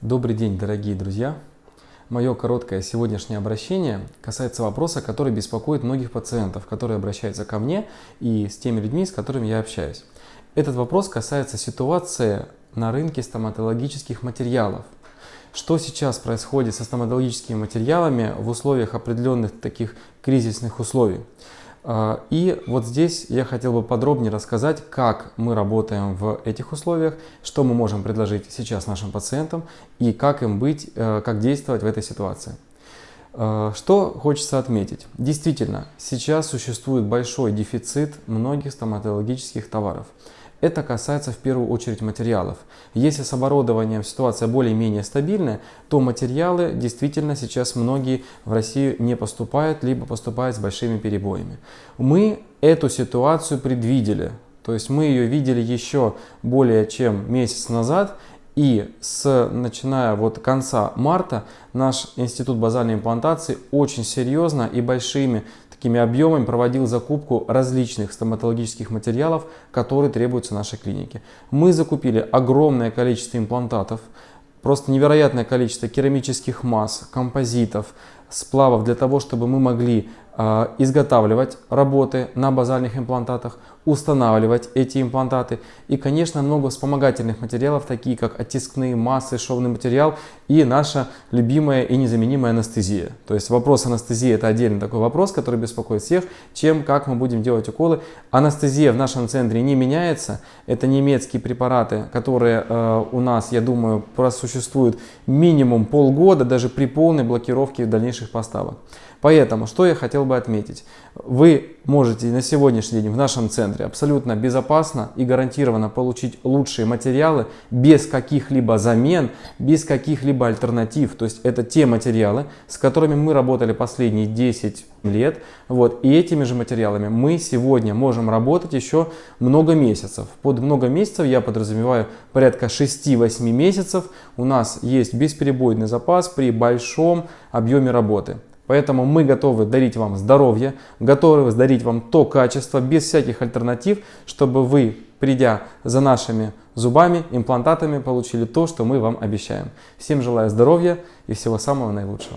Добрый день, дорогие друзья! Мое короткое сегодняшнее обращение касается вопроса, который беспокоит многих пациентов, которые обращаются ко мне и с теми людьми, с которыми я общаюсь. Этот вопрос касается ситуации на рынке стоматологических материалов. Что сейчас происходит со стоматологическими материалами в условиях определенных таких кризисных условий? А, и вот здесь я хотел бы подробнее рассказать, как мы работаем в этих условиях, что мы можем предложить сейчас нашим пациентам и как им быть, э, как действовать в этой ситуации. А, что хочется отметить? Действительно, сейчас существует большой дефицит многих стоматологических товаров. Это касается в первую очередь материалов. Если с оборудованием ситуация более-менее стабильная, то материалы действительно сейчас многие в Россию не поступают, либо поступают с большими перебоями. Мы эту ситуацию предвидели, то есть мы ее видели еще более чем месяц назад, и с, начиная вот конца марта наш институт базальной имплантации очень серьезно и большими такими объемами проводил закупку различных стоматологических материалов, которые требуются нашей клинике. Мы закупили огромное количество имплантатов, просто невероятное количество керамических масс, композитов, сплавов для того, чтобы мы могли изготавливать работы на базальных имплантатах, устанавливать эти имплантаты и, конечно, много вспомогательных материалов, такие как оттискные массы, шовный материал и наша любимая и незаменимая анестезия. То есть вопрос анестезии это отдельный такой вопрос, который беспокоит всех, чем, как мы будем делать уколы. Анестезия в нашем центре не меняется, это немецкие препараты, которые э, у нас, я думаю, просуществуют минимум полгода, даже при полной блокировке дальнейших поставок. Поэтому, что я хотел бы отметить. Вы можете на сегодняшний день в нашем центре абсолютно безопасно и гарантированно получить лучшие материалы без каких-либо замен, без каких-либо альтернатив. То есть это те материалы, с которыми мы работали последние 10 лет. Вот. И этими же материалами мы сегодня можем работать еще много месяцев. Под много месяцев я подразумеваю порядка 6-8 месяцев. У нас есть бесперебойный запас при большом объеме работы. Поэтому мы готовы дарить вам здоровье, готовы дарить вам то качество без всяких альтернатив, чтобы вы, придя за нашими зубами, имплантатами, получили то, что мы вам обещаем. Всем желаю здоровья и всего самого наилучшего.